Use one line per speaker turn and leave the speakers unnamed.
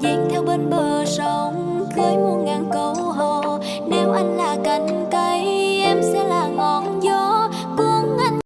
Dạt theo bên bờ sông Khơi muôn ngàn câu hò. Nếu anh là cánh